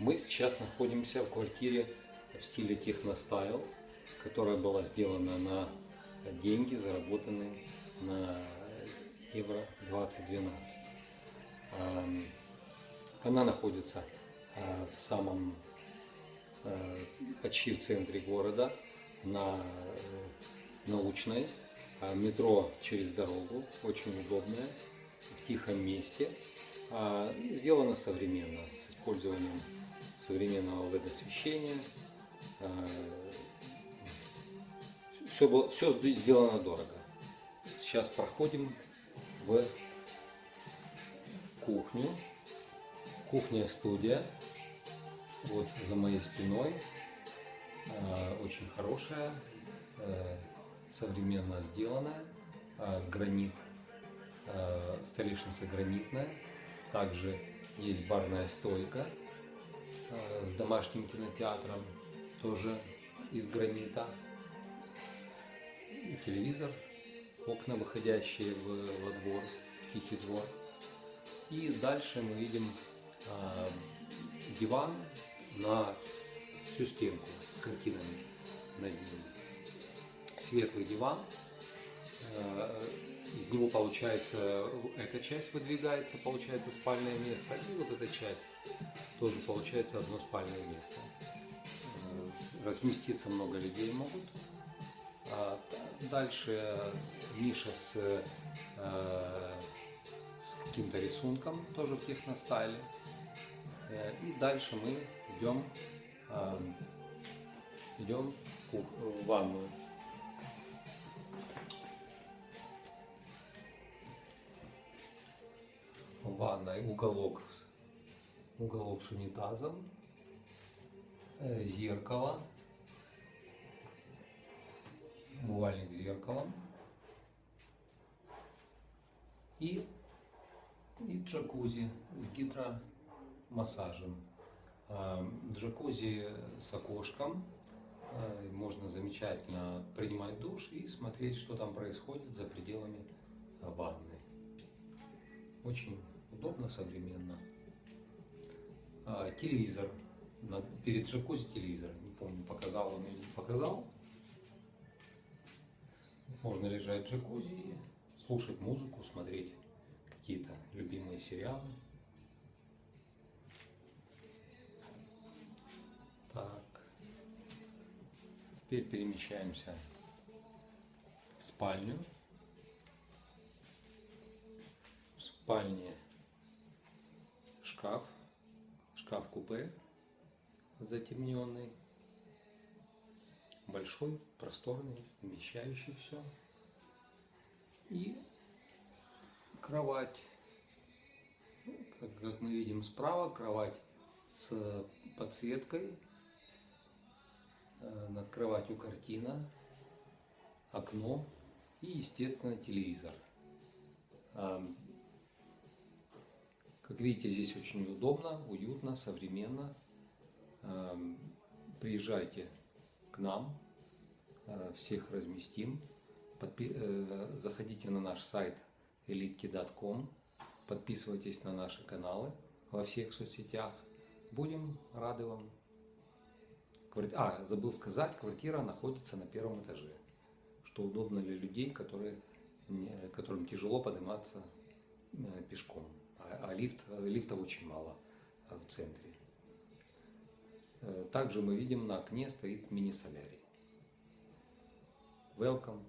Мы сейчас находимся в квартире в стиле техностайл, которая была сделана на деньги, заработанные на Евро 2012. Ам, Она находится а, в самом а, почти в центре города, на э, научной, метро через дорогу, очень удобное, в тихом месте. А, и Сделано современно, с использованием современного LED-освещения. Все, было, все сделано дорого. Сейчас проходим в кухню. Кухня-студия. Вот за моей спиной. Э, Очень хорошая, э, современно сделанная. Э, Гранит, э, столешница гранитная. Также есть барная стойка э, с домашним кинотеатром, тоже из гранита. И телевизор, окна, выходящие в, во двор, тихий двор. И дальше мы видим а, диван на всю стенку с картинами над ним. Светлый диван. Э, Из него получается эта часть выдвигается, получается спальное место. И вот эта часть тоже получается одно спальное место. Э, Разместиться много людей могут. А Дальше ниша с, э, с каким-то рисунком, тоже в техностайле. Э, И дальше мы идем, э, идем в, кух- в ванную. В ванной уголок, уголок с унитазом, э, зеркало, умывальник с зеркалом и, и джакузи с гидромассажем. А, Джакузи с окошком, а, можно замечательно принимать душ и смотреть, что там происходит за пределами ванны. Очень удобно, современно. А, Телевизор. На- Перед джакузи телевизор. Не помню, показал он или не показал. Можно лежать в джакузи, слушать музыку, смотреть какие-то любимые сериалы. Так. Теперь перемещаемся в спальню. В спальне шкаф, шкаф-купе затемненный большой, просторный, вмещающий все. И кровать. Ну, Как, как мы видим справа, кровать с подсветкой. Э, Над кроватью картина, окно и, естественно, телевизор. Как видите, здесь очень удобно, уютно, современно. Ам, Приезжайте к нам, э, всех разместим. Подпи- э, Заходите на наш сайт elitki.com, подписывайтесь на наши каналы во всех соцсетях. Будем рады вам. А, забыл сказать, квартира находится на первом этаже, что удобно для людей, которые, не- которым тяжело подниматься э, пешком. А, а лифт, лифтов очень мало э, в центре. Э, Также мы видим на окне стоит мини-солярий. Welcome